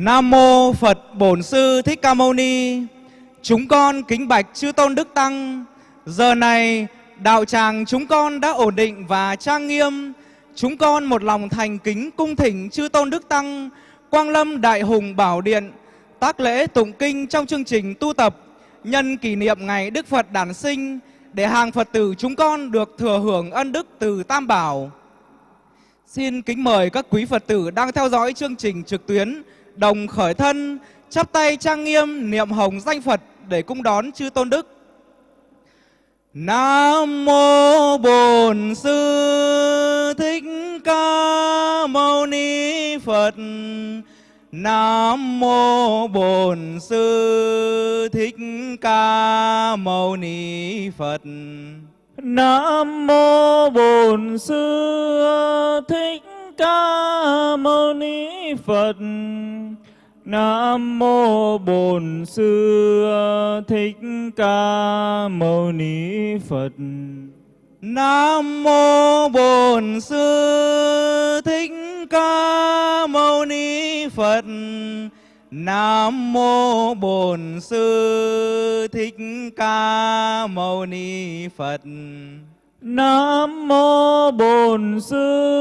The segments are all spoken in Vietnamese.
Nam mô Phật Bổn Sư Thích Ca Mâu Ni. Chúng con kính bạch chư tôn đức tăng. Giờ này, đạo tràng chúng con đã ổn định và trang nghiêm. Chúng con một lòng thành kính cung thỉnh chư tôn đức tăng, Quang Lâm Đại Hùng Bảo Điện, tác lễ tụng kinh trong chương trình tu tập, nhân kỷ niệm ngày Đức Phật đản sinh, để hàng Phật tử chúng con được thừa hưởng ân đức từ Tam Bảo. Xin kính mời các quý Phật tử đang theo dõi chương trình trực tuyến đồng khởi thân, chắp tay trang nghiêm niệm hồng danh Phật để cung đón chư tôn đức. Nam mô Bổn Sư Thích Ca Mâu Ni Phật. Nam mô Bổn Sư Thích Ca Mâu Ni Phật. Nam mô Bổn Sư Thích Ca Mâu Ni Phật. Nam mô Bổn Sư Thích Ca Mâu Ni Phật. Nam mô Bổn Sư Thích Ca Mâu Ni Phật. Nam mô Bổn Sư Thích Ca Mâu Ni Phật. Nam mô Bổn Sư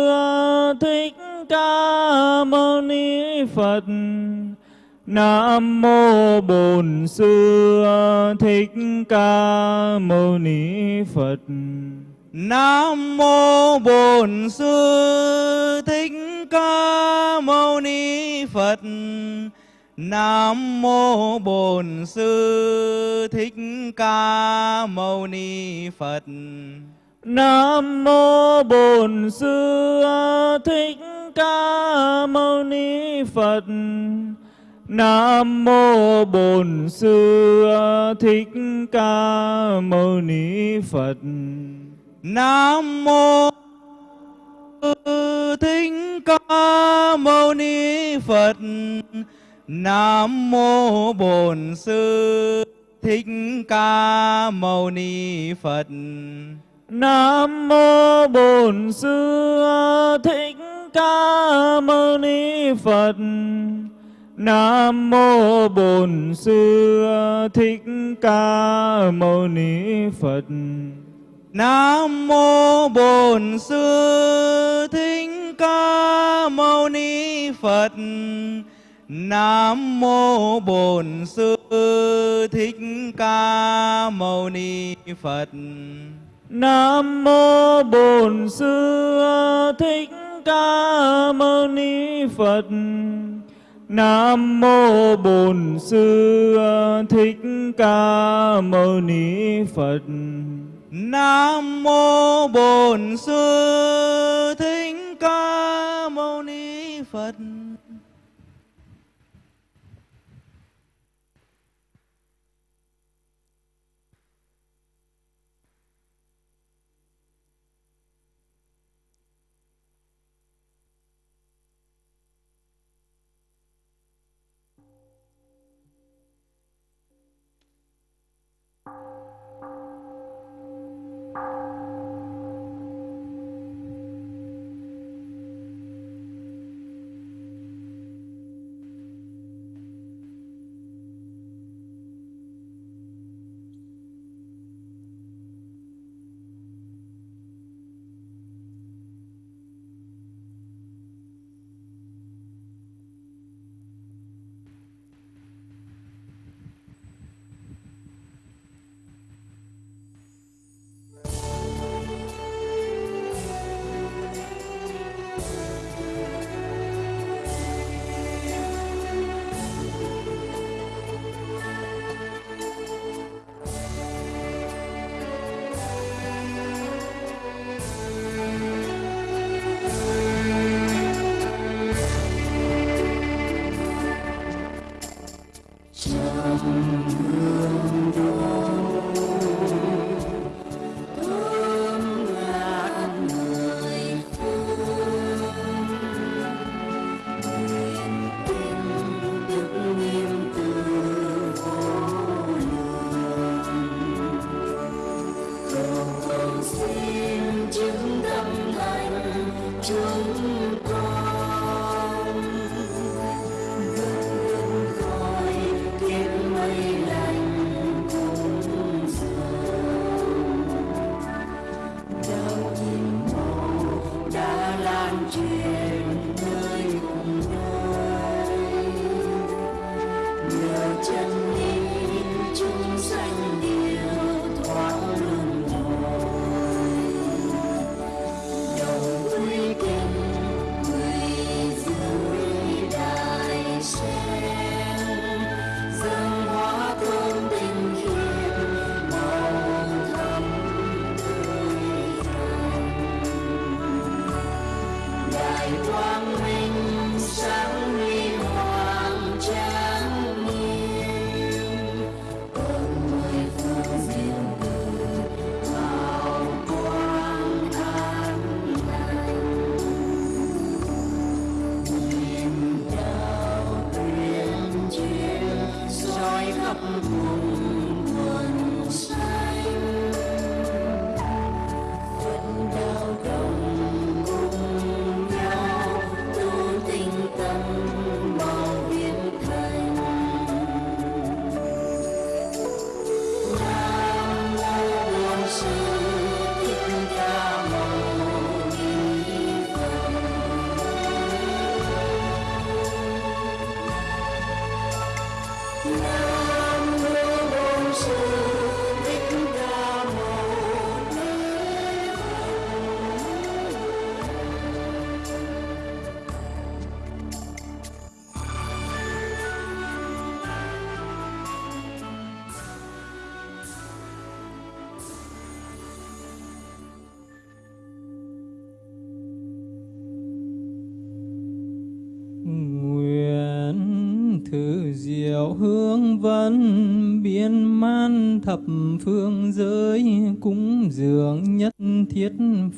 Thích Ca Mâu Ni Phật. Nam mô Bổn Sư Thích Ca Mâu Ni Phật. Nam mô Bổn Sư Thích Ca Mâu Ni Phật. Nam mô Bổn Sư Thích Ca Mâu Ni Phật. Nam mô Bổn Sư Thích Ca Mâu Ni Phật. Nam mô Bổn Sư Thích Ca Mâu Ni Phật. Nam mô Thích Ca Mâu Ni Phật. Nam mô Bổn Sư Thích Ca Mâu Ni Phật. Nam mô Bổn Sư Thích Ca Mâu Ni Phật. Nam mô Bổn Sư Thích Ca Mâu Ni Phật. Nam mô Bổn Sư Thích Ca Mâu Ni Phật. Nam mô Bổn Sư Thích Ca Mâu Ni Phật. Nam mô Bổn Sư Thích Ca Mâu Ni Phật. Nam mô Bổn Sư Thích Ca Mâu Ni Phật. Nam mô Bổn Sư Thích Ca Mâu Ni Phật.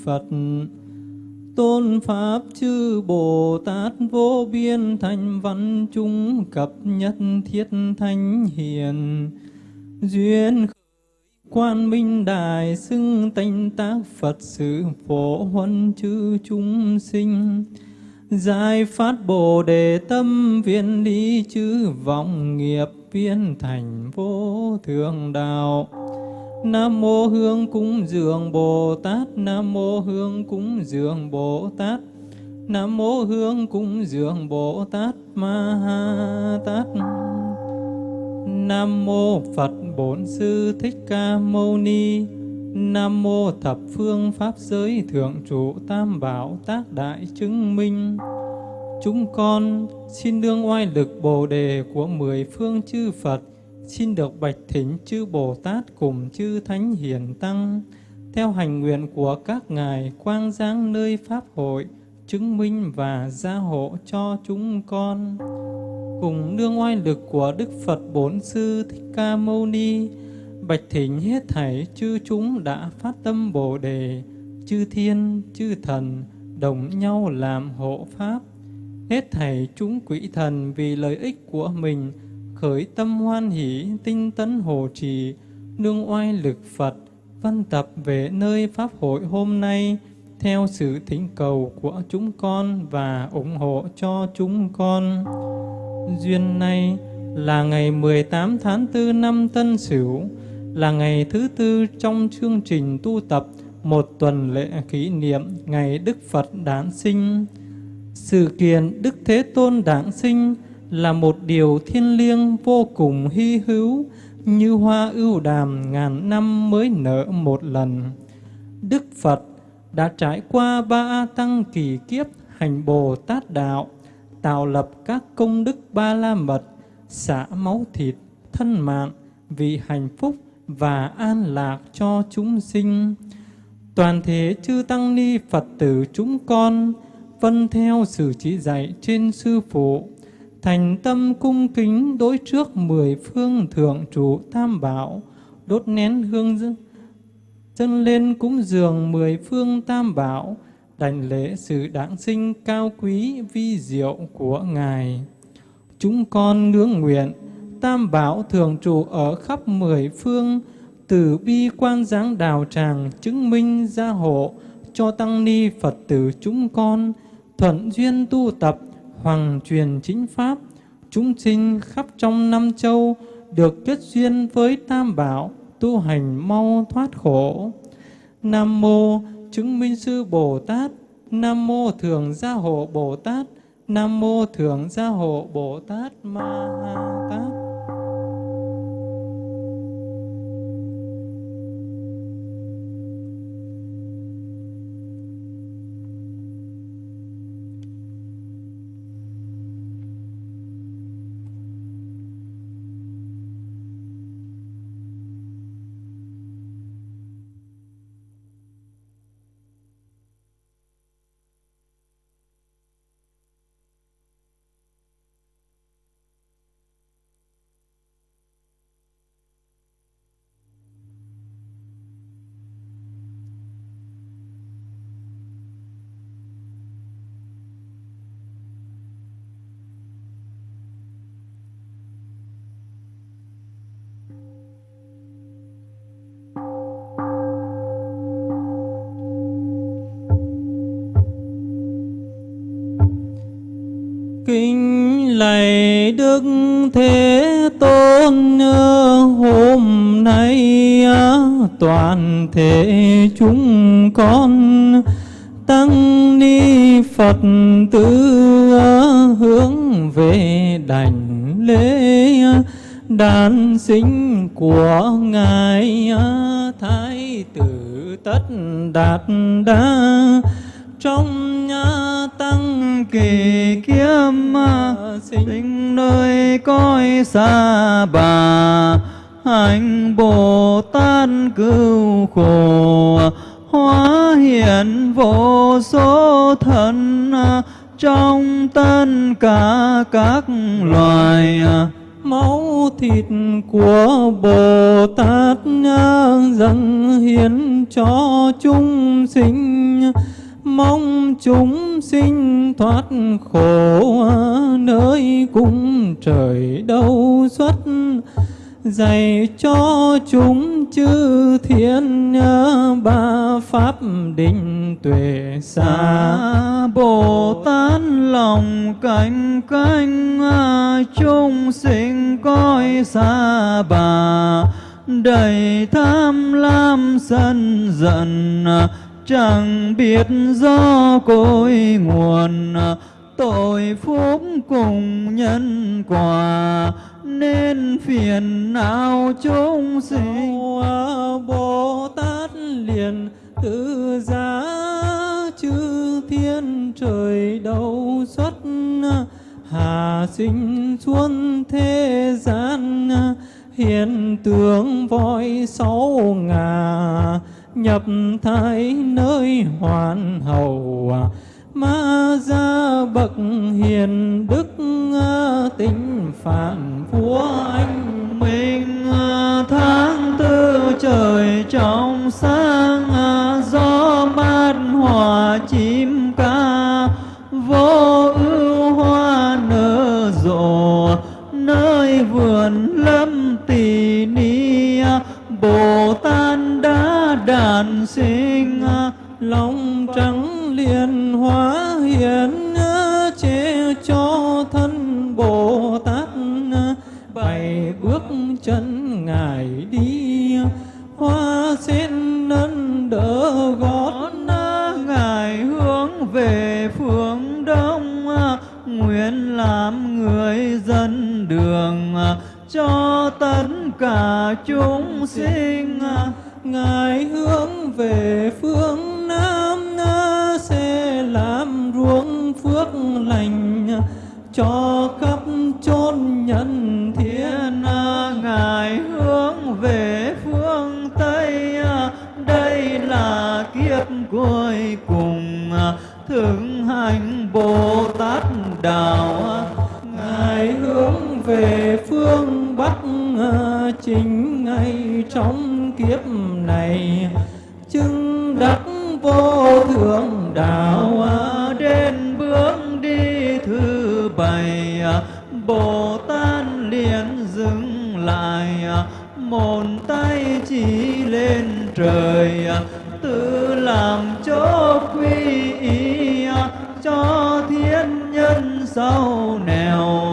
Phật. Tôn Pháp chư Bồ Tát vô biên thành văn chúng cập nhất thiết thánh hiền. Duyên quan minh đại xưng tánh tác Phật sự phổ huân chư chúng sinh. Giải phát Bồ Đề tâm viên lý chư vọng nghiệp viên thành vô thượng đạo. Nam mô Hương cúng dường Bồ Tát, Nam mô Hương cúng dường Bồ Tát. Nam mô Hương cúng dường Bồ Tát Ma Ha Tát. Nam mô Phật Bổn Sư Thích Ca Mâu Ni. Nam mô thập phương pháp giới thượng trụ tam bảo tác đại chứng minh. Chúng con xin đương oai lực Bồ đề của mười phương chư Phật, xin được bạch thỉnh chư Bồ Tát cùng chư Thánh Hiền Tăng, theo hành nguyện của các ngài quang giáng nơi Pháp hội, chứng minh và gia hộ cho chúng con. Cùng nương oai lực của Đức Phật Bốn Sư Thích Ca Mâu Ni, bạch thỉnh hết thảy chư chúng đã phát tâm Bồ đề, chư thiên, chư thần, đồng nhau làm hộ Pháp Hết thảy chúng quỷ thần vì lợi ích của mình, khởi tâm hoan hỷ, tinh tấn hộ trì, nương oai lực Phật, văn tập về nơi Pháp hội hôm nay, theo sự thỉnh cầu của chúng con và ủng hộ cho chúng con. Duyên nay là ngày 18 tháng 4 năm Tân Sửu, là ngày thứ tư trong chương trình tu tập một tuần lễ kỷ niệm ngày Đức Phật đản sinh. Sự kiện Đức Thế Tôn đản sinh là một điều thiên liêng vô cùng hy hữu, như hoa ưu đàm ngàn năm mới nở một lần. Đức Phật đã trải qua ba tăng kỳ kiếp hành Bồ Tát Đạo, tạo lập các công đức ba la mật, xả máu thịt, thân mạng vì hạnh phúc và an lạc cho chúng sinh. Toàn thể chư Tăng Ni Phật tử chúng con, vân theo sự chỉ dạy trên sư phụ, thành tâm cung kính đối trước mười phương thượng trụ tam bảo, đốt nén hương chân lên cúng dường mười phương tam bảo, đảnh lễ sự đáng sinh cao quý vi diệu của Ngài. Chúng con ngưỡng nguyện, tam bảo thường trụ ở khắp mười phương, từ bi quan giáng đào tràng chứng minh gia hộ cho tăng ni Phật tử chúng con, thuận duyên tu tập, hoàng truyền chính pháp, chúng sinh khắp trong năm châu được kết duyên với Tam Bảo, tu hành mau thoát khổ. Nam Mô Chứng Minh Sư Bồ Tát, Nam Mô Thường Gia Hộ Bồ Tát, Nam Mô Thường Gia Hộ Bồ Tát Ma Ha Tát. Thế Tôn hôm nay toàn thể chúng con tăng ni Phật tử hướng về đảnh lễ đàn sinh của ngài thái tử tất đạt đa trong nhà tăng kỳ kiếm sinh. nơi coi xa bà hạnh bồ tát cứu khổ. Hóa hiện vô số thân trong tất cả các loài. Máu thịt của Bồ Tát dâng hiến cho chúng sinh mong chúng sinh thoát khổ nơi cung trời đâu xuất. Dạy cho chúng chư thiên ba pháp định tuệ xa. Bồ tát lòng cánh cánh chúng sinh coi xa bà. Đầy tham lam sân giận chẳng biết do cội nguồn, tội phúc cùng nhân quả, nên phiền não chúng sinh? Bồ tát liền tự giá chư thiên trời đâu xuất, hà sinh xuống thế gian, hiện tượng voi sáu ngà nhập thái nơi hoàn hậu à. ma gia bậc hiền đức à, tính phản của anh minh à, tháng tư trời trong sáng gió mát hòa chim đàn sinh à, lòng trắng liền hóa hiện che cho thân bồ tát à. bảy bước chân ngài đi, hoa sen nâng đỡ gót ngài hướng về phương đông à, nguyện làm người dân đường cho tất cả chúng sinh ngài hướng về phương nam sẽ làm ruộng phước lành cho khắp chốn nhân thiên ngài hướng về phương tây, đây là kiếp cuối cùng thượng hành bồ tát đạo. Ngài hướng về phương bắc, chính ngay trong kiếp này, chứng đắc vô thượng đạo à, đến bước đi thứ bảy à, bồ tát liền dừng lại à, một tay chỉ lên trời tự làm chỗ quy y cho thiên nhân sau nẻo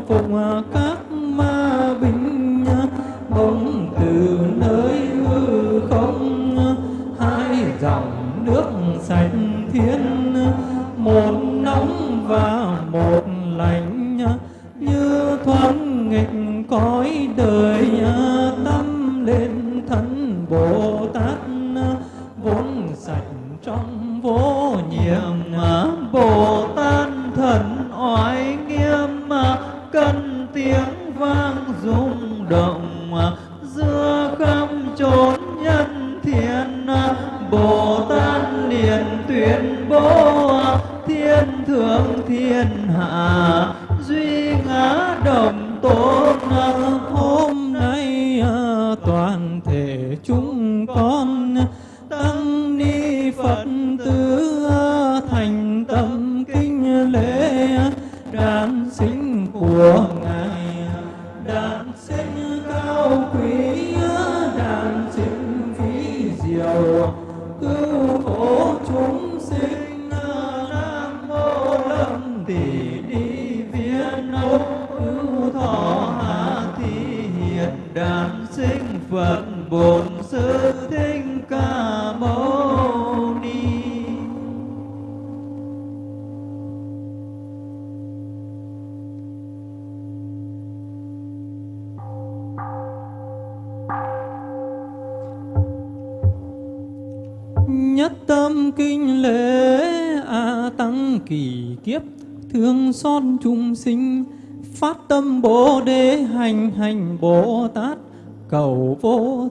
phục à, các ma binh à, bỗng từ nơi hư không à, hai dòng nước sạch thiên một nóng và một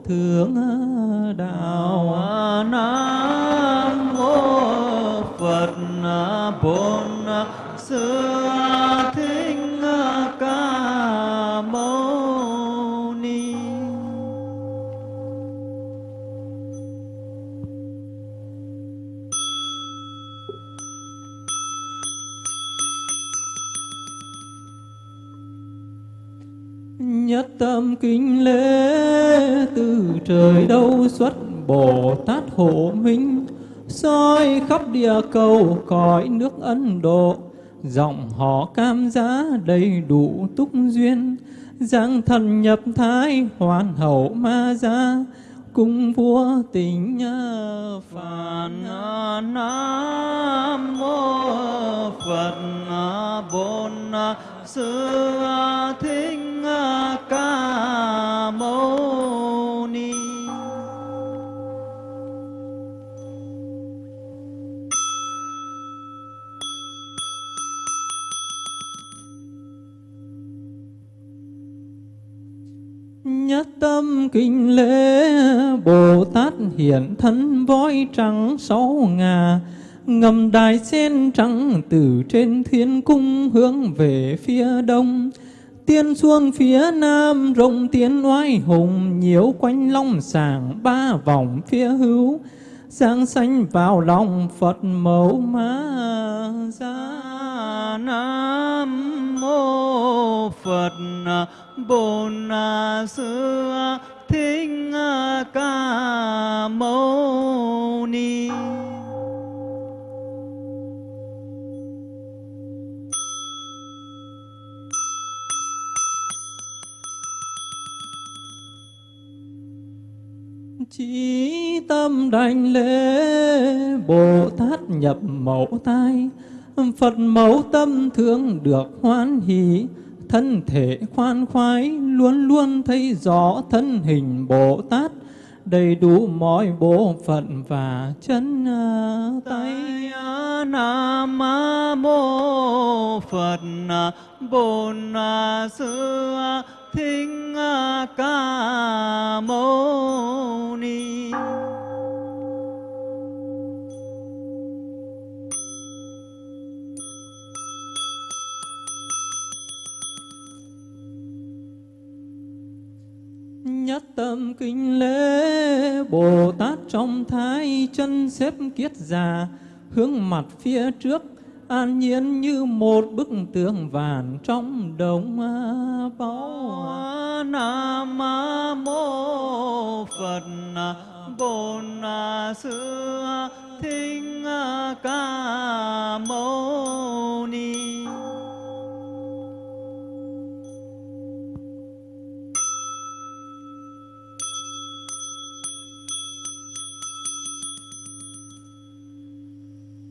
thượng đạo nam mô phật bổn sư thích ca mâu ni. Nhất tâm kính lễ trời đâu xuất Bồ Tát hộ minh, soi khắp địa cầu cõi nước Ấn Độ. Giọng họ cam giá đầy đủ túc duyên giang thần nhập thái hoàn hậu ma gia cung vua tình phật nam mô phật bổn sư thích ca mâu Nhất tâm kinh lễ Bồ Tát hiện thân voi trắng sáu ngà, Ngầm đài sen trắng từ trên thiên cung hướng về phía đông. Tiên xuông phía nam, rộng tiến oai hùng, Nhiễu quanh long sàng ba vòng phía hữu. Giang xanh vào lòng Phật mẫu ma gia Nam mô Phật Bổn Sư à, Thích à, Ca Mâu Ni. Chí tâm đảnh lễ, Bồ Tát nhập mẫu tai. Phật mẫu tâm thương được hoan hỷ. Thân thể khoan khoái, Luôn luôn thấy rõ thân hình Bồ Tát, Đầy đủ mọi bộ phận và chân à, tay. Nam mô Phật à, Bổn à, Sư Thích Ca Mâu Ni. Nhất tâm kinh lễ, Bồ Tát trong thái chân xếp kiết già, Hướng mặt phía trước, an nhiên như một bức tượng vàng trong đồng báu nam mô phật, bổn sư thích ca mâu ni.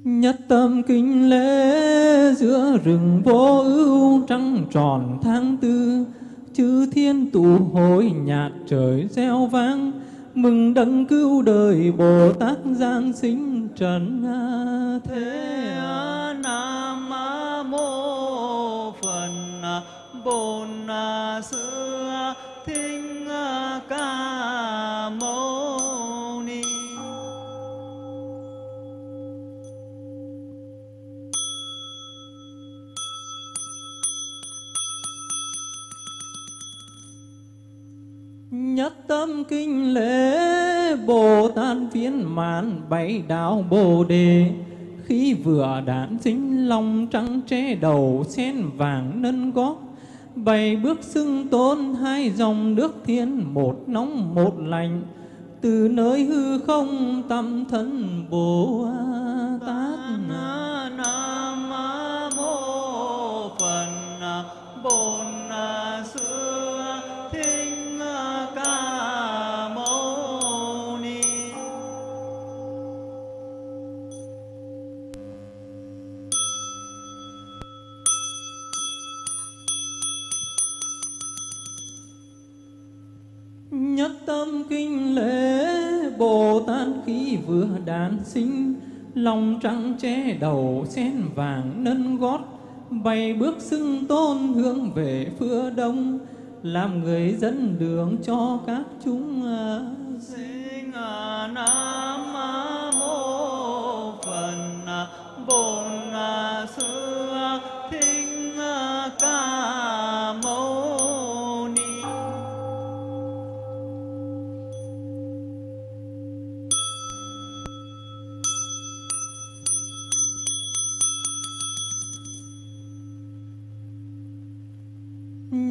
Nhất tâm kinh lễ giữa rừng vô ưu trăng tròn tháng tư. Chư thiên tụ hội nhạc trời reo vang, Mừng đấng cứu đời Bồ Tát Giang sinh trần thế Nam mô Phật Bổn Sư Thích Ca Mâu Nhất tâm kinh lễ, Bồ Tát viên mãn, bảy đạo Bồ Đề. Khi vừa đản sinh, lòng trắng tre đầu, sen vàng nâng gót. Bảy bước xưng tôn, hai dòng nước thiên, Một nóng, một lạnh. Từ nơi hư không, tâm thân Bồ Tát Nam. Tâm kinh lễ Bồ Tát khi vừa đản sinh lòng trắng che đầu sen vàng nâng gót bay bước xưng tôn hướng về phía đông làm người dẫn đường cho các chúng à, sinh à, nam mô phật à, bổn à, sư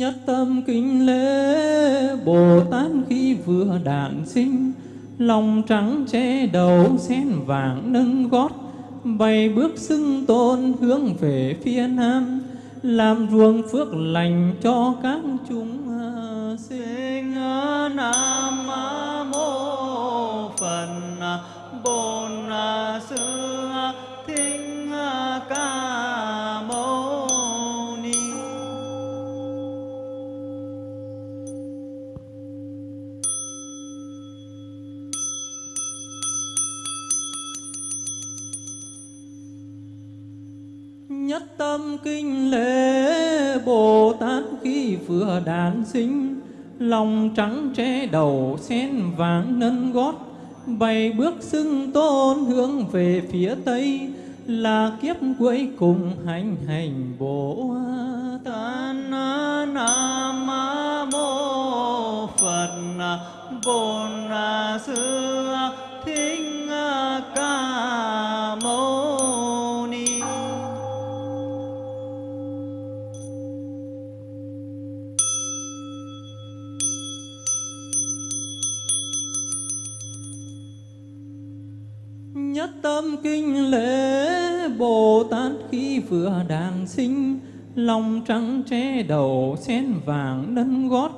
Nhất tâm kính lễ, Bồ Tát khi vừa đản sinh, Lòng trắng che đầu sen vàng nâng gót, bày bước xưng tôn hướng về phía nam, Làm ruộng phước lành cho các chúng. Sinh nam mô phật bồn sư thích ca mâu Nhất tâm kinh lễ Bồ Tát khi vừa đản sinh. Lòng trắng che đầu, sen vàng nâng gót. Bày bước xưng tôn hướng về phía Tây. Là kiếp cuối cùng hành hành Bồ Tát. Nam Mô Phật Bồn Sư. Kinh lễ Bồ Tát khi vừa đàn sinh, Lòng trắng che đầu, sen vàng nâng gót,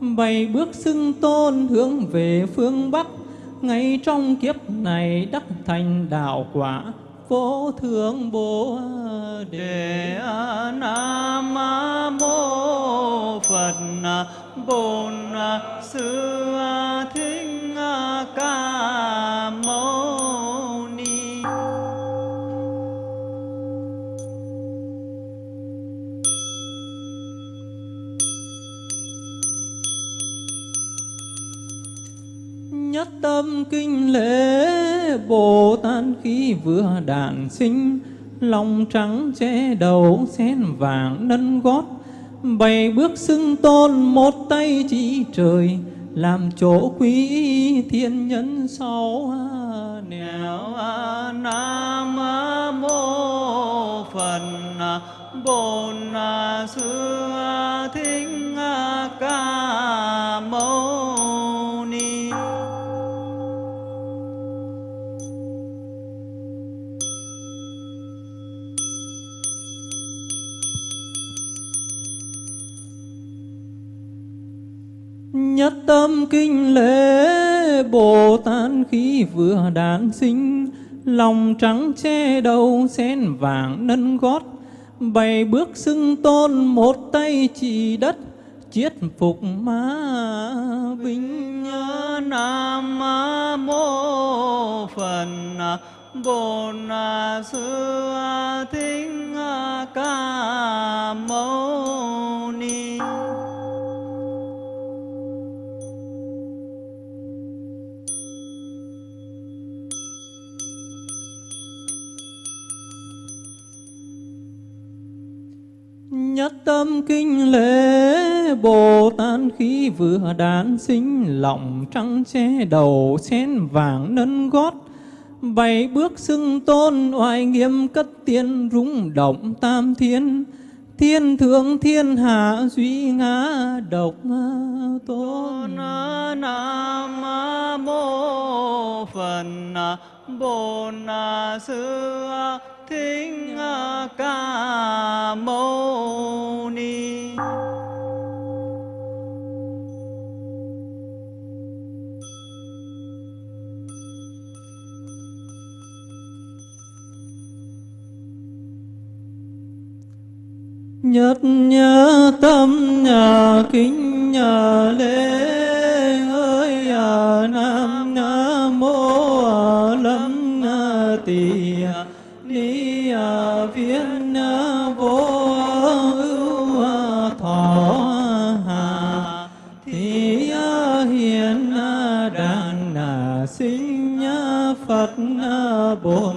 Bày bước xưng tôn hướng về phương Bắc. Ngay trong kiếp này đắc thành đạo quả Vô thượng Bồ Đề Nam Mô Phật Bồn Sư Thích Ca tâm kinh lễ Bồ Tát khi vừa đản sinh, Lòng trắng che đầu sen vàng nâng gót. Bảy bước xưng tôn, một tay chỉ trời, Làm chỗ quý thiên nhân sau nẻo. Nam Mô Phật bồn Sư thính Ca tâm kinh lễ Bồ Tát khi vừa đản sinh, Lòng trắng che đầu sen vàng nâng gót, bày bước xưng tôn một tay chỉ đất, Chiết phục ma binh Nam Mô Phật bồn Sư Thích Ca Mâu Ni. Nhất tâm kinh lễ Bồ Tát khi vừa đản sinh, Lòng trắng che đầu, sen vàng nâng gót. Bảy bước xưng tôn, oai nghiêm cất tiên, rung động tam thiên. Thiên thượng thiên hạ duy ngã, độc tôn. Nam Mô Phật bồn Sư Thích à, Ca Mâu Ni. Nhất nhớ tâm nhà kính nhà lễ ơi à, Nam Nam Mô à, Lâm à, Tỳ bổn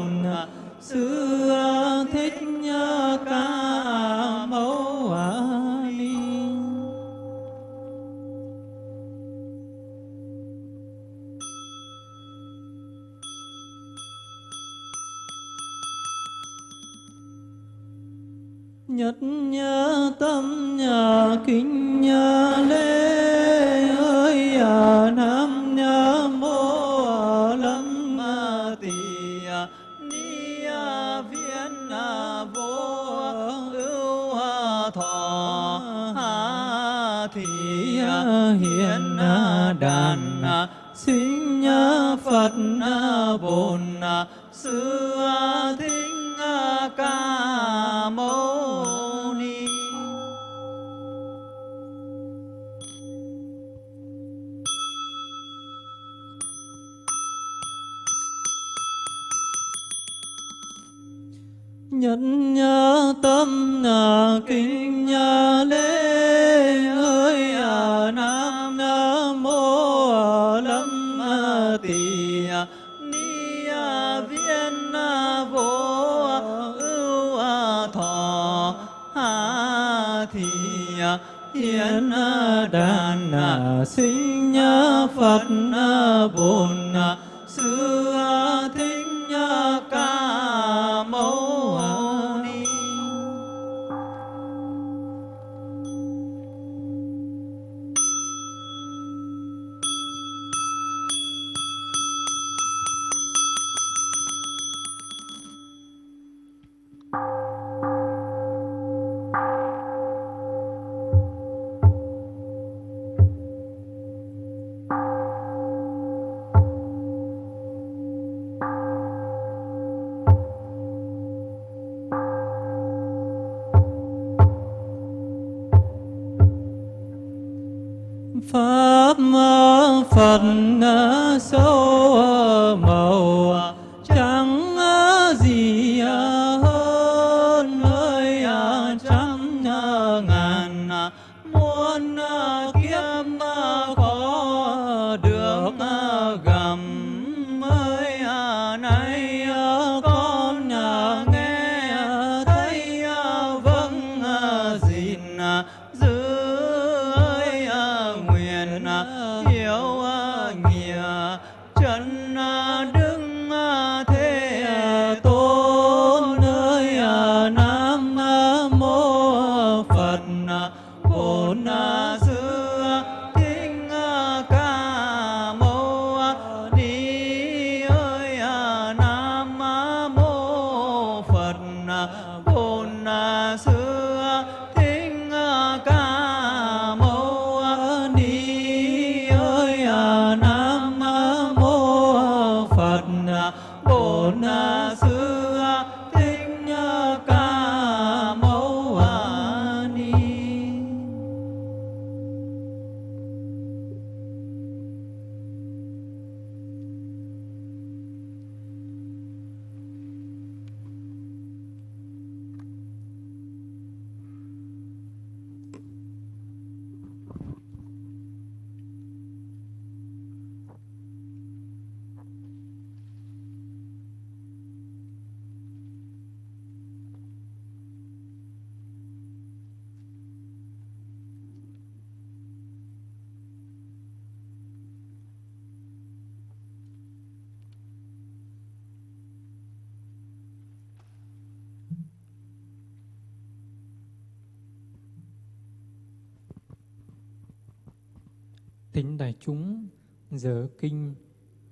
Thính đại chúng, giờ kinh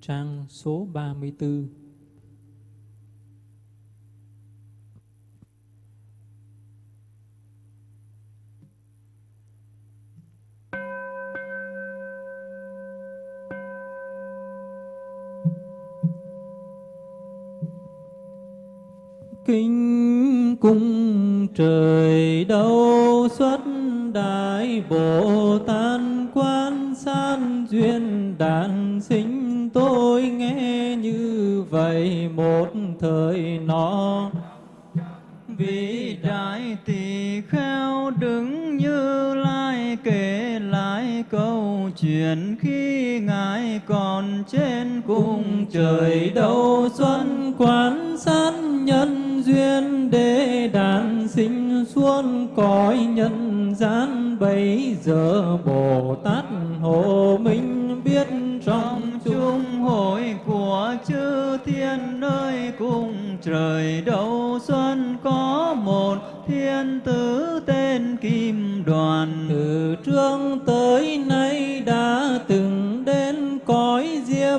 trang số 34.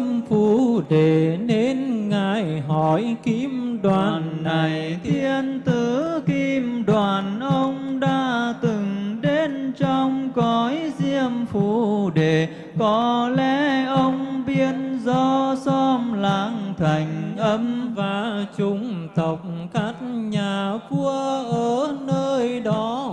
Cõi phù để nên ngài hỏi kim đoàn này thiên tử kim đoàn, ông đã từng đến trong cõi diêm phù để có lẽ ông biên do xóm làng thành âm và chúng tộc các nhà vua ở nơi đó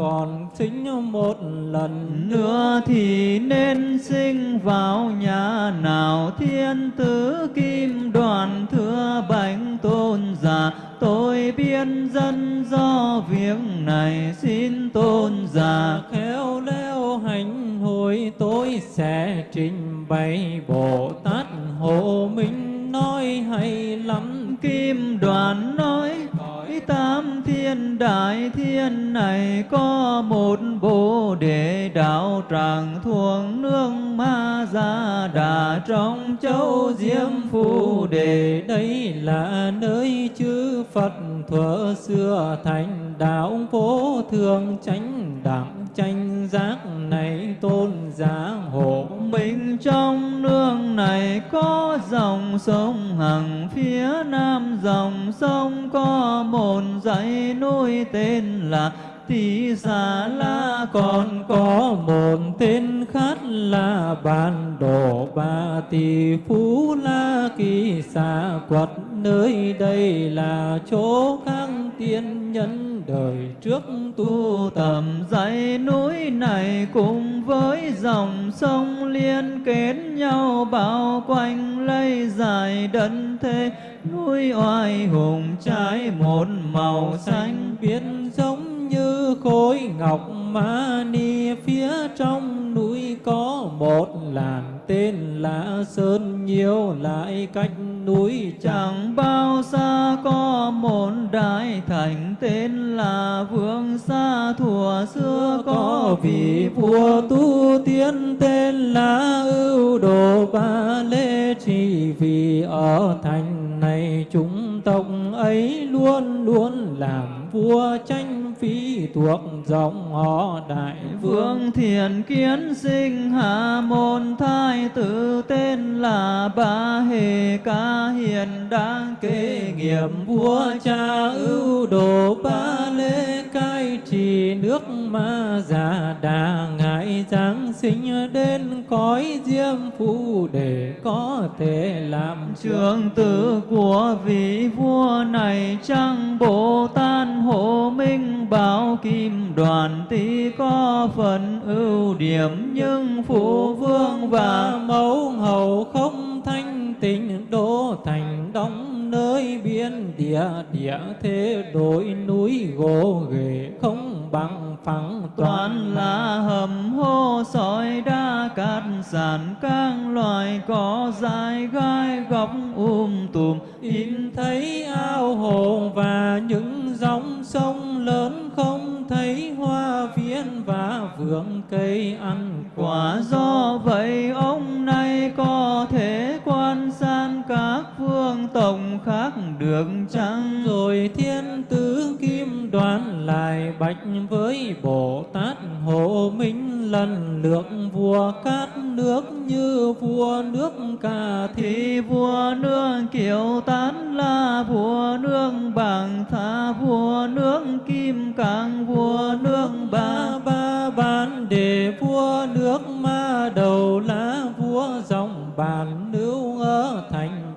còn sinh một lần nữa thì nên sinh vào nhà nào? Thiên tử kim đoàn thưa bánh tôn giả. Tôi biên dân do việc này xin tôn giả. Khéo léo hành hồi tôi sẽ trình bày. Bồ tát hộ minh nói hay lắm. Kim đoàn nói cõi tam thiên đại thiên này có một bồ đề đạo tràng thuồng nương ma gia đà trong châu diêm phù đề. Đây là nơi chư phật thuở xưa thành đạo vô thường, chánh đẳng tranh giác này tôn giá hộ mình. Trong nương này có dòng sông hằng phía nam, dòng sông có một dãy núi tên là tỷ Xà La còn có một tên khác là Bản Đồ Ba Tỳ Phú La Kỳ Xà Quật. Nơi đây là chỗ các tiên nhân đời trước tu tầm. Dãy núi này cùng với dòng sông liên kết nhau, bao quanh lấy dài đất thế. Núi oai hùng trái một màu xanh biết rộng như khối ngọc mani phía trong núi có một làng tên là sơn, nhiều lại cách núi chẳng bao xa có một đại thành tên là vương xa thuở xưa có vị vua tu tiên tên là ưu đồ ba lê chỉ vì ở thành này chúng tộc ấy luôn luôn làm vua tranh phi thuộc dòng họ đại vương. Thiền kiến sinh hạ môn thai tử tên là ba hề ca hiền đang kế nghiệp vua cha ưu đồ ba lê cai trì. Nước ma già đà ngại giáng sinh đến cõi diêm phù để có thể làm trường tử của vị vua này. Chăng bồ tát hộ minh bảo kim đoàn tí có phần ưu điểm, nhưng phụ vương và mẫu hầu không thanh tịnh đô thành đông nơi biên địa địa thế đổi núi gỗ ghề không bằng phẳng toàn. Là hầm hô sỏi đá cát sàn các loài có dài gai góc um tùm. In thấy ao hồ và những dòng sông lớn không thấy hoa viên và vườn cây ăn quả do vậy ông này có thể quan sát các phương tổng khác được chăng? Rồi thiên tử kim đoàn lại bạch với bồ tát hộ minh lần lượt vua cát nước như vua nước ca thì vua nước kiều tán là vua nước bằng tha vua nước kim càng vua nước ba. Ba ban đề vua nước ma đầu lá vua dòng bàn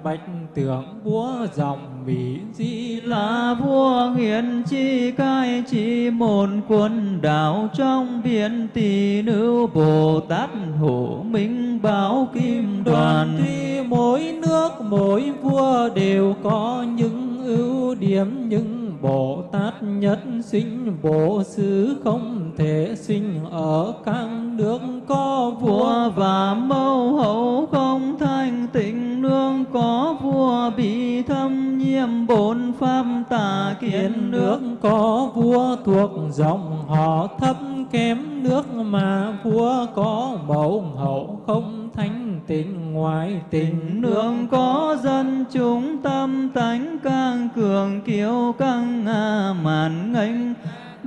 bạch tượng vua dòng mỹ di là vua hiền chi cai chỉ một quân đảo trong biển tỷ nữ bồ tát hộ minh bảo kim đoàn tuy mỗi nước mỗi vua đều có những ưu điểm những Bồ Tát nhất sinh, Bồ Sư không thể sinh, ở các nước có vua và mâu hậu không thanh tịnh, nương có vua bị thâm nhiễm bổn pháp tà kiến nước có vua thuộc dòng họ thấp kém nước mà vua có mẫu hậu không thanh tịnh. Ngoại tình nương có dân chúng tâm tánh, càng cường kiêu căng màn nghênh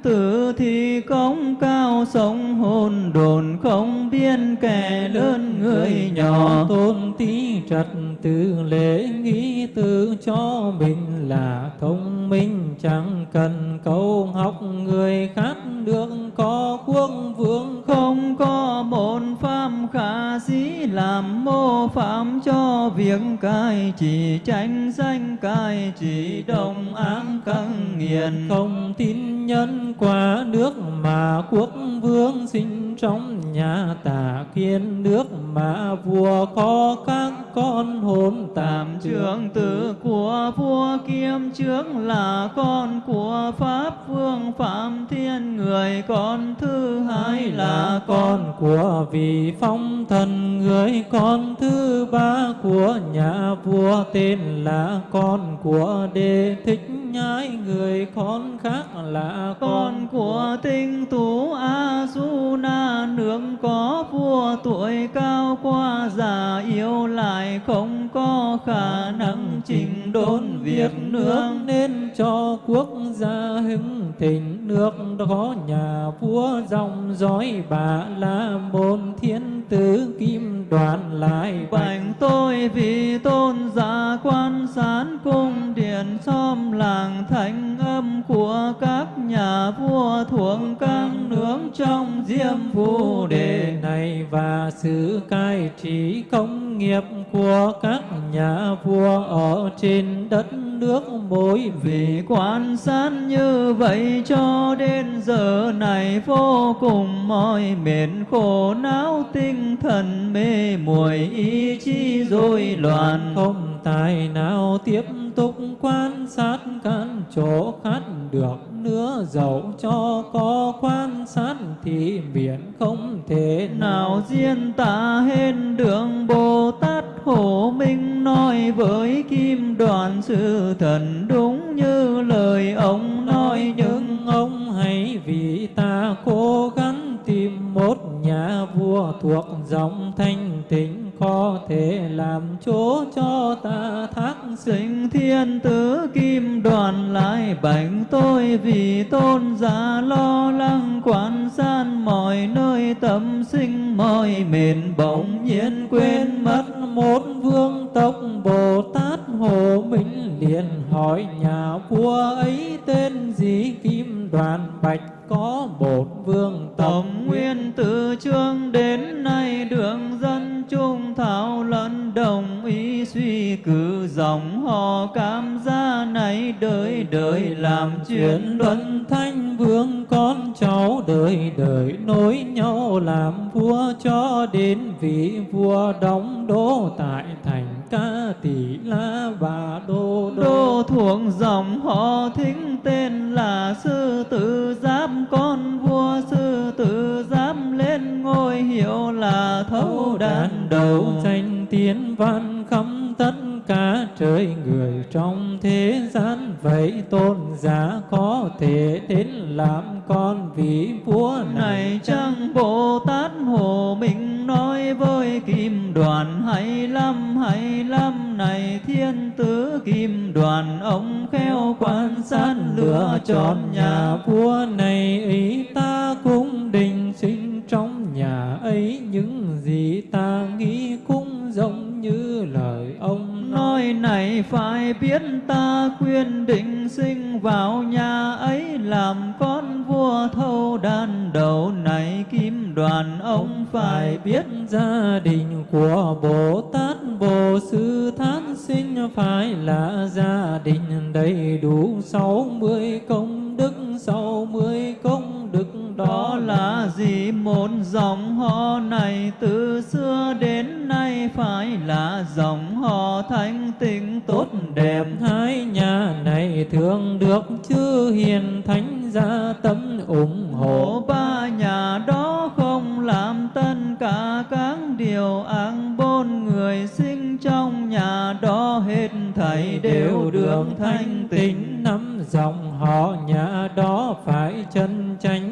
tử thì công cao sống hồn đồn không biên. Kẻ lớn người nhỏ tôn tí trật tự lễ nghĩ tự cho mình là thông minh. Chẳng cần câu học người khác được có quốc vương không? Có bổn pháp khả dĩ làm mô phạm cho việc cai chỉ tranh danh cai chỉ đồng áng căng nghiền. Không tin nhân qua nước mà quốc vương sinh trong nhà tà kiên nước mà vua có các con hồn tạm trưởng tử của vua kiêm trước là con của Pháp vương Phạm Thiên. Người con thứ hai là con con của vị phong thần. Người con thứ ba của nhà vua tên là con của đế thích nhái người con khác là con của tinh tú a du na nương có vua tuổi cao, qua già yêu lại không có khả năng trình đốn việc nương nên cho quốc gia hưng thịnh, nước có nhà vua dòng dõi bà la môn. Thiên tử kim đoàn lại bành tôi vì tôn giả quan sán cung điện xóm làng thành âm của các nhà vua thuộc các nước trong diêm phù đề này và sự cai trị công nghiệp của các nhà vua ở trên đất nước mỗi Vì quan sát như vậy cho đến giờ này vô cùng mỏi mệt khổ não tinh thần mê muội ý chí rối loạn. Không tài nào tiếp tục quan sát các chỗ khác được nữa dẫu cho có quan sát thì miễn không thể nào. Diễn tả hết đường Bồ Tát Hồ Minh nói với kim đoàn sư thần đúng như lời ông nói nhưng ông hãy vì ta cố gắng tìm một nhà vua thuộc dòng thanh tịnh, có thể làm chỗ cho ta thác sinh thiên tử kim đoàn lại bạch tôi vì tôn giả lo lắng quan san mọi nơi, tâm sinh mọi mệt bỗng nhiên quên mất một vương tộc Bồ Tát. Hồ Minh liền hỏi nhà vua ấy tên gì? Kim Đoàn Bạch có một vương Tổng nguyên từ chương đến nay đường dân trung thảo lẫn đồng ý suy cử dòng họ. Cam gia này đời đời làm chuyện luận thanh, vương con cháu đời đời nối nhau làm vua cho đến vị vua đóng đô tại thành ca tỷ la và đô đô. Đô thuộc dòng họ thính tên là sư tử giáp con vua sư tử giáp lên ngôi hiệu là thấu đàn đầu. Danh tiến văn khắp tất cả trời người trong thế gian. Vậy tôn giả có thể đến làm con vị vua này này chăng Bồ Tát Hồ Minh nói với kim đoàn, hay lắm hay lắm, này thiên tử kim đoàn, ông khéo quan sát lựa chọn nhà vua này, ý ta cũng định sinh trong nhà ấy. Những gì ta nghĩ cũng giống như lời ông nói, này phải biết ta quyết định sinh vào nhà ấy, làm con vua thâu đàn đầu này kim đoàn. Ông phải biết gia đình của Bồ Tát, Bồ Sư thán sinh phải là gia đình đầy đủ sáu mươi công đức, sáu mươi công đức đó là gì? Một dòng họ này từ xưa đến nay phải là dòng họ thanh tịnh tốt đẹp. Hai nhà này thường được chư hiền thánh gia tâm ủng hộ. Ba nhà đó không làm tất cả các điều ác bốn người sinh trong nhà đó hết thảy đều được thanh tịnh năm dòng họ nhà đó phải chân chánh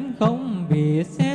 không bị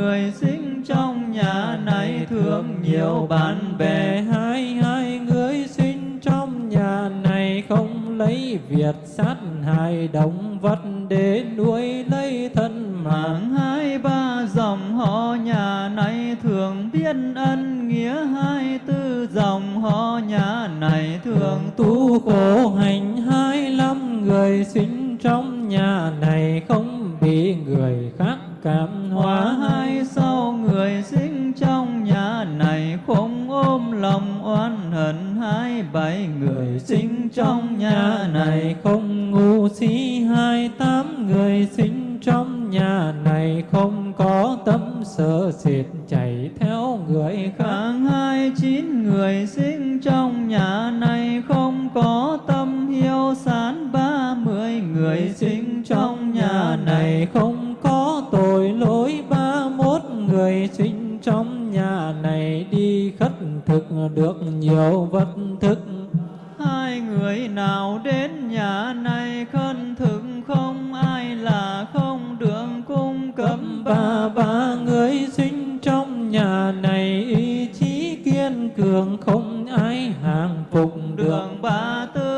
người sinh trong nhà này thương nhiều bạn bè. Hai hai người sinh trong nhà này không lấy việc sát hại động vật để nuôi lấy thân mạng. Hai, ba dòng họ nhà này thường biết ân nghĩa. Hai, tư dòng họ nhà này thường tu khổ hành. Hai lăm người sinh trong nhà này không bị người khác cảm hóa hai sau người sinh trong nhà này không ôm lòng oan hận hai bảy người sinh trong nhà này không ngu si hai tám người sinh trong nhà này không có tâm sợ sệt chạy theo người khác hai chín người sinh trong nhà này không có tâm hiếu sán ba mươi người sinh trong nhà này không tội lỗi ba mốt người sinh trong nhà này đi khất thực được nhiều vật thực Hai người nào đến nhà này khân thực không? Ai là không? Được cung cấp ba. Ba người sinh trong nhà này ý chí kiên cường không ai hàng phục được. Đường ba tư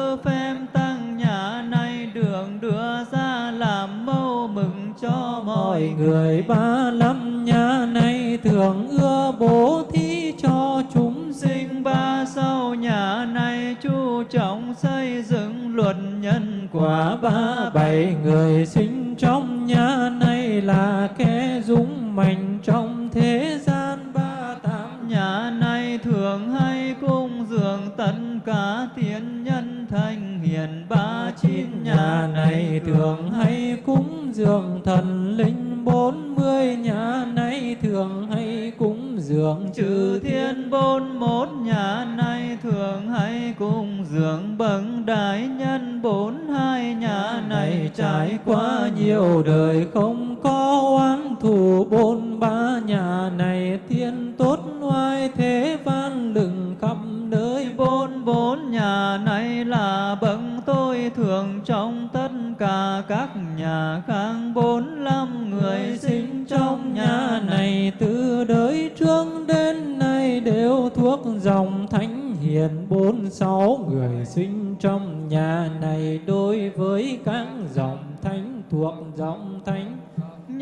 mọi người ba năm nhà này thường ưa bố thí cho chúng sinh. Ba sau nhà này chú trọng xây dựng luật nhân quả. Ba bảy người sinh trong nhà này là kẻ dũng mạnh trong thế gian. Ba tám nhà này thường hay cung dường, tất cả thiên nhân thanh hiền. Ba chín này thường hay cúng dường thần linh bốn mươi, nhà này thường hay cúng dường chư thiên bốn một nhà này thường hay cúng dường bậc đại nhân bốn hai, nhà này trải qua nhiều đời không có oán thù bốn ba, nhà này thiên tốt oai thế vang lừng khắp nơi bốn bốn, nhà này là bậc tôi thường trong hiền bốn sáu người sinh trong nhà này đối với các dòng thánh thuộc dòng thánh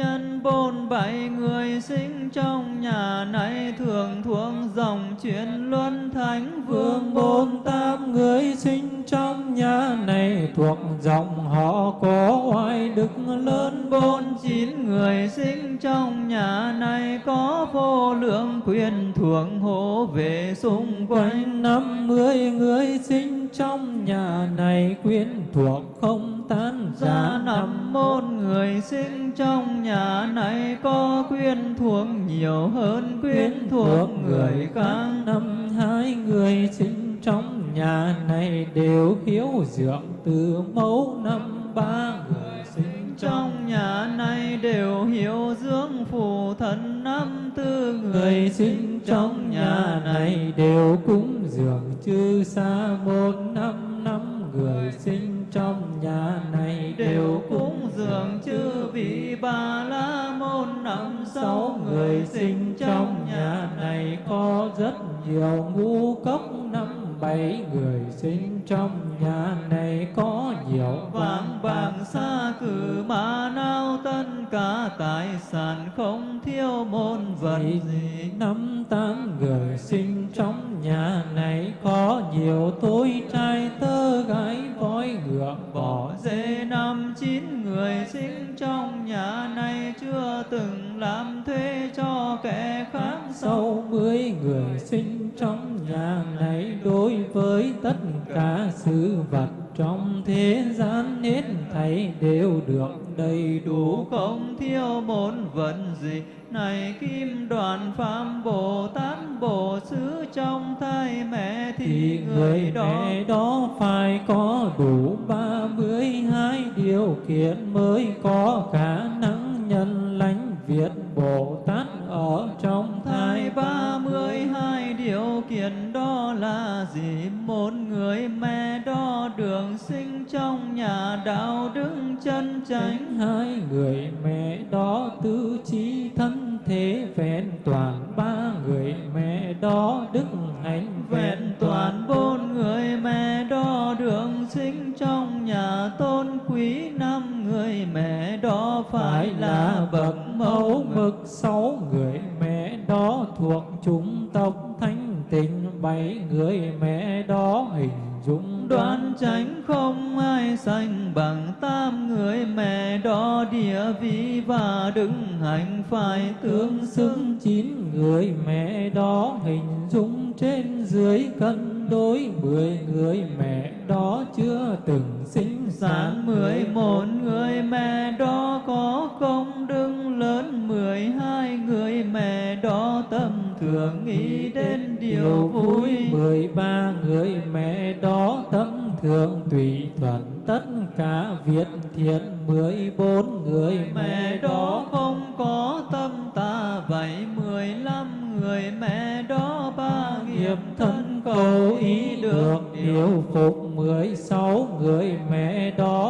nhân bốn bảy người sinh trong nhà này thường thuộc dòng chuyển luân thánh vương. Bốn tám người sinh trong nhà này thuộc dòng họ có oai đức lớn. Bốn chín người sinh trong nhà này có vô lượng quyền thuộc hộ vệ xung quanh. Năm mươi người sinh trong nhà này quyến thuộc không tan ra năm môn người sinh trong nhà này có quyến thuộc nhiều hơn quyến thuộc người khác năm hai người sinh trong nhà này đều hiếu dưỡng từ mẫu năm ba người trong nhà này đều hiểu dưỡng phù thần năm tư người sinh trong nhà này đều cúng dường chư sa môn năm năm. Người sinh trong nhà này đều cúng dường chư vị bà la môn năm sáu người sinh trong nhà này có rất nhiều ngũ cốc năm bảy người sinh trong nhà này có nhiều vàng bạc xa cử mà nào tất cả tài sản không thiếu môn vật. Gì năm tám người sinh trong nhà này có nhiều tôi trai tơ gái voi ngựa bỏ dê năm chín người sinh trong nhà này chưa từng làm thuê cho kẻ khác. Sau mười người sinh trong nhà này đối với tất cả sự vật trong thế gian hết thảy đều được đầy đủ. Không thiếu môn vận gì này kim đoàn phạm bồ tát bồ xứ trong thai mẹ thì thì người người đó mẹ đó phải có đủ ba mươi hai điều kiện mới có khả năng nhân lãnh Việt Bồ Tát ở trong thai ba mươi hai điều kiện đó là gì? Một người mẹ đó đường sinh trong nhà đạo đức chân chánh. Hai người mẹ đó tư trí thân thế vẹn toàn. Ba người mẹ đó đức hạnh vẹn toàn. bốn người mẹ đó đường sinh trong nhà tôn quý. Năm người mẹ đó phải là bậc mẫu mực sáu người mẹ đó thuộc chủng tộc thanh tịnh. Bảy người mẹ đó hình dung đoán tránh không ai sanh bằng tam người mẹ đó. Địa vị và đức hạnh phải tương xứng. xứng chín người mẹ đó hình dung trên dưới cân đối. Mười người mẹ đó chưa từng sinh sản mười một người mẹ đó có công đức thường nghĩ đến điều vui mười ba người mẹ đó tâm thường tùy thuận. Tất cả việc thiện mười bốn người mẹ đó không có tâm tà vậy. Mười lăm người mẹ đó ba nghiệp thân cầu ý được điều phục. Mười sáu người mẹ đó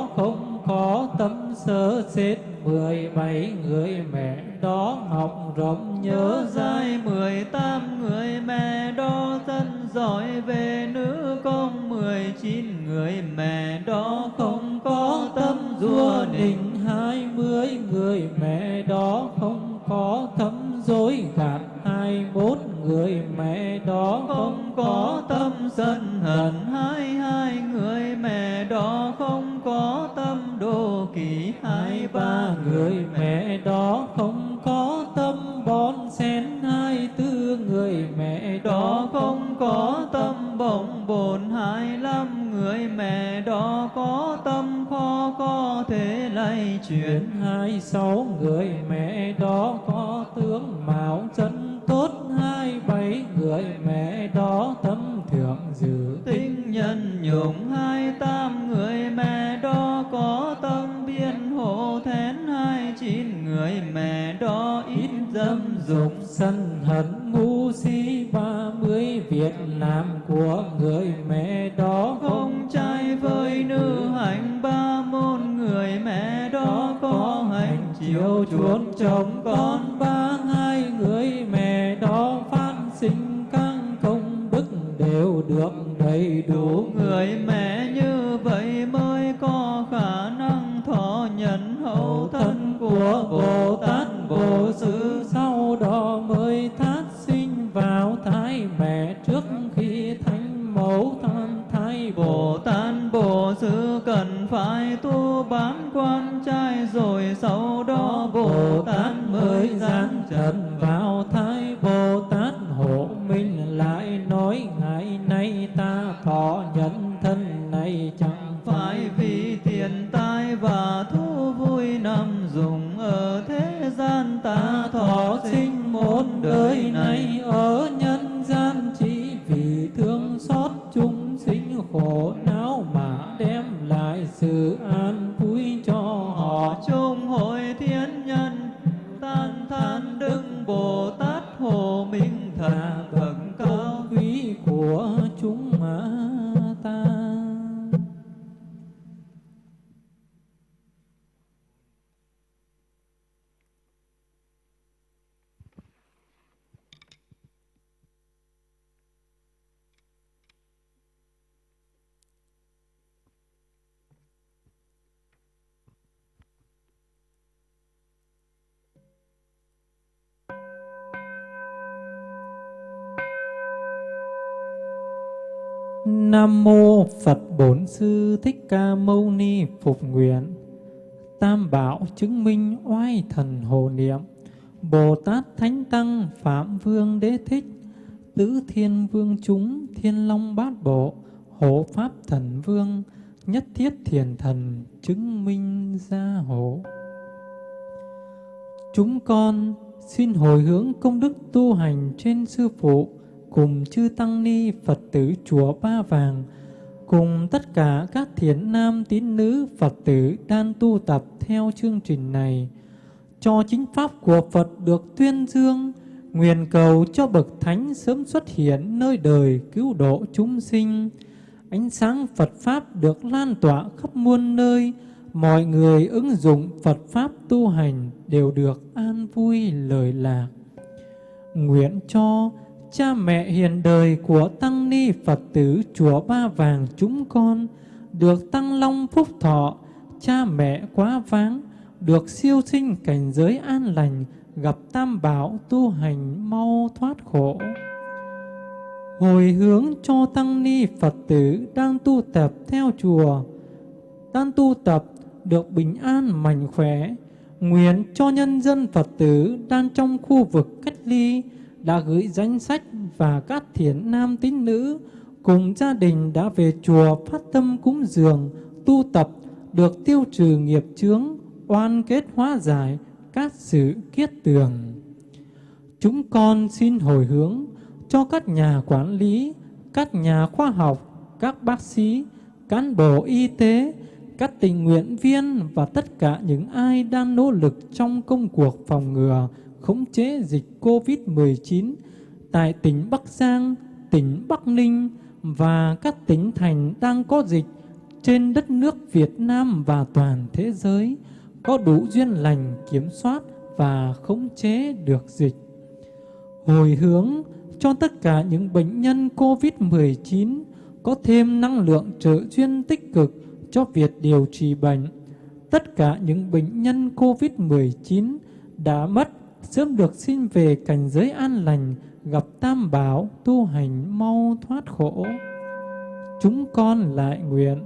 nhận hậu thân của Bồ Tát. Bồ Sư sau đó mới thát sinh vào thai mẹ. Trước khi thành mẫu thân thai Bồ Tát, Bồ Sư cần phải tu bám quan trai. Rồi sau đó Bồ Tát mới giáng trần Phục Nguyện. Tam Bảo chứng minh oai thần hồ niệm. Bồ Tát Thánh Tăng Phạm Vương Đế Thích, Tứ Thiên Vương chúng Thiên Long Bát Bộ, Hộ Pháp Thần Vương, Nhất Thiết Thiền Thần chứng minh gia hộ. Chúng con xin hồi hướng công đức tu hành trên sư phụ cùng chư tăng ni Phật tử chùa Ba Vàng, cùng tất cả các thiện nam tín nữ Phật tử đang tu tập theo chương trình này, cho chính pháp của Phật được tuyên dương, nguyện cầu cho bậc thánh sớm xuất hiện nơi đời cứu độ chúng sinh. Ánh sáng Phật Pháp được lan tỏa khắp muôn nơi, mọi người ứng dụng Phật Pháp tu hành đều được an vui lời lạc. Nguyện cho cha mẹ hiền đời của Tăng Ni Phật tử Chùa Ba Vàng chúng con được Tăng Long Phúc Thọ, cha mẹ quá váng, được siêu sinh cảnh giới an lành, gặp Tam Bảo tu hành mau thoát khổ. Hồi hướng cho Tăng Ni Phật tử đang tu tập theo chùa, đang tu tập được bình an mạnh khỏe, nguyện cho nhân dân Phật tử đang trong khu vực cách ly, đã gửi danh sách và các thiện nam tín nữ cùng gia đình đã về chùa phát tâm cúng dường, tu tập được tiêu trừ nghiệp chướng, oan kết hóa giải các sự kiết tường. Chúng con xin hồi hướng cho các nhà quản lý, các nhà khoa học, các bác sĩ, cán bộ y tế, các tình nguyện viên và tất cả những ai đang nỗ lực trong công cuộc phòng ngừa, khống chế dịch COVID-19 tại tỉnh Bắc Giang, tỉnh Bắc Ninh và các tỉnh thành đang có dịch trên đất nước Việt Nam và toàn thế giới có đủ duyên lành kiểm soát và khống chế được dịch. Hồi hướng cho tất cả những bệnh nhân COVID-19 có thêm năng lượng trợ duyên tích cực cho việc điều trị bệnh. Tất cả những bệnh nhân COVID-19 đã mất sớm được xin về cảnh giới an lành, gặp tam bảo, tu hành mau thoát khổ. Chúng con lại nguyện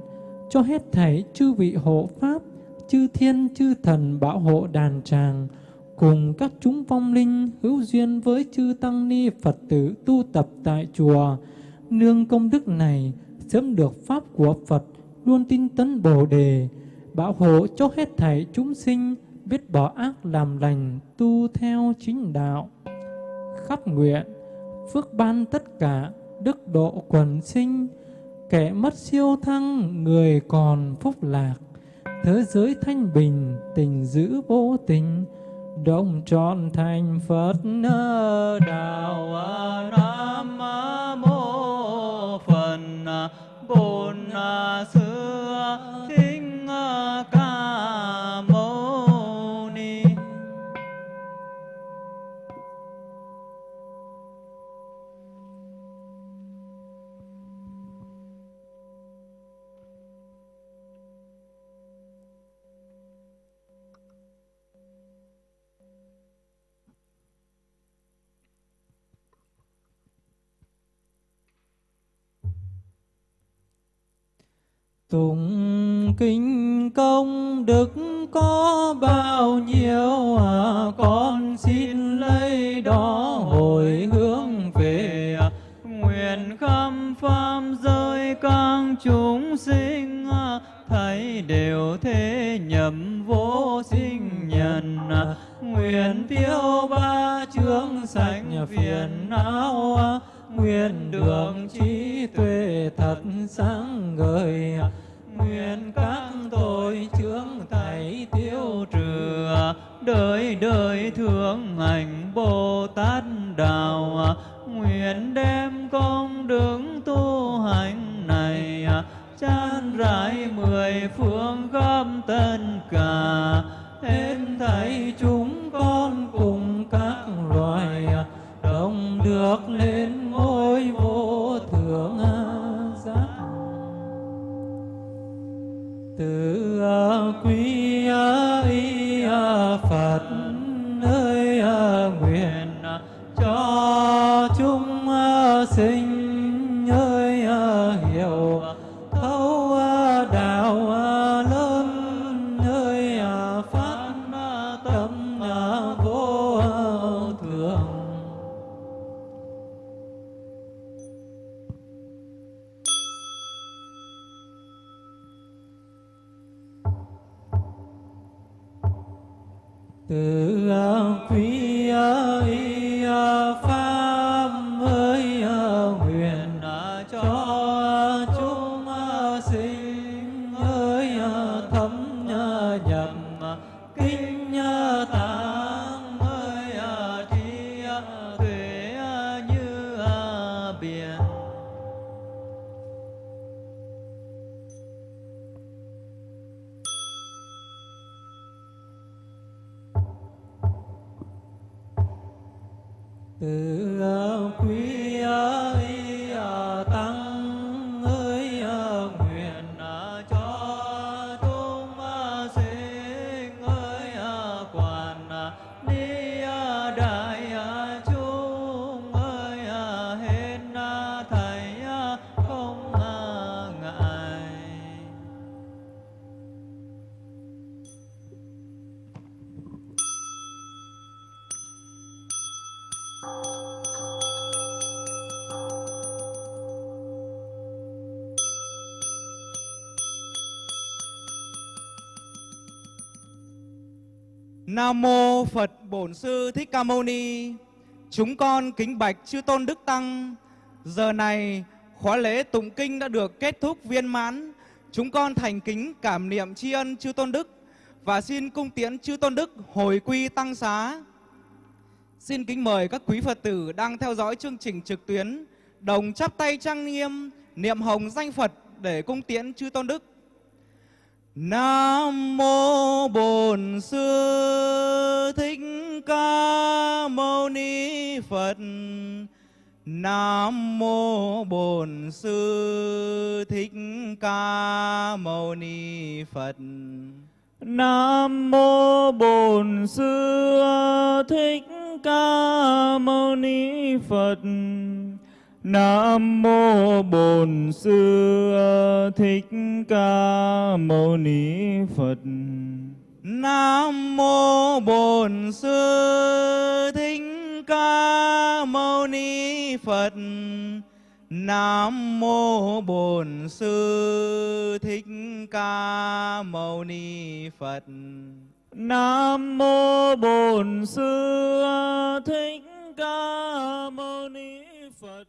cho hết thảy chư vị hộ pháp, chư thiên chư thần bảo hộ đàn tràng, cùng các chúng vong linh hữu duyên với chư tăng ni Phật tử tu tập tại chùa, nương công đức này sớm được pháp của Phật luôn tin tấn Bồ đề, bảo hộ cho hết thảy chúng sinh biết bỏ ác làm lành, tu theo chính đạo. Khắp nguyện, phước ban tất cả, đức độ quần sinh, kẻ mất siêu thăng, người còn phúc lạc. Thế giới thanh bình, tình giữ vô tình, đồng trọn thành Phật đạo Nam mô Phần à, Bồn à, Sư Tụng kinh công đức có bao nhiêu à, con xin lấy đó hồi hướng về à. nguyện khắp pháp giới các chúng sinh à, thấy đều thế nhậm vô sinh nhân à. nguyện tiêu ba chướng sạch phiền não à nguyện đường trí tuệ thật sáng ngời. Nguyện các tội chướng thảy tiêu trừ. Đời đời thương hành bồ tát đạo. Nguyện đem công đứng tu hành này chan rải mười phương khắp tất cả. Hết thảy chúng con cùng các loài được lên ngôi vô thượng à, giác. Từ Nam mô Phật Bổn Sư Thích Ca Mâu Ni. Chúng con kính bạch chư tôn đức tăng. Giờ này, khóa lễ tụng kinh đã được kết thúc viên mãn. Chúng con thành kính cảm niệm tri ân chư tôn đức và xin cung tiễn chư tôn đức hồi quy tăng xá. Xin kính mời các quý Phật tử đang theo dõi chương trình trực tuyến đồng chắp tay trang nghiêm, niệm hồng danh Phật để cung tiễn chư tôn đức. Nam mô Bổn Sư Thích Ca Mâu Ni Phật. Nam mô Bổn Sư Thích Ca Mâu Ni Phật. Nam mô Bổn Sư Thích Ca Mâu Ni Phật. Nam mô Bổn Sư Thích Ca Mâu Ni Phật. Nam mô Bổn Sư Thích Ca Mâu Ni Phật. Nam mô Bổn Sư Thích Ca Mâu Ni Phật. Nam mô Bổn Sư Thích Ca Mâu Ni Phật.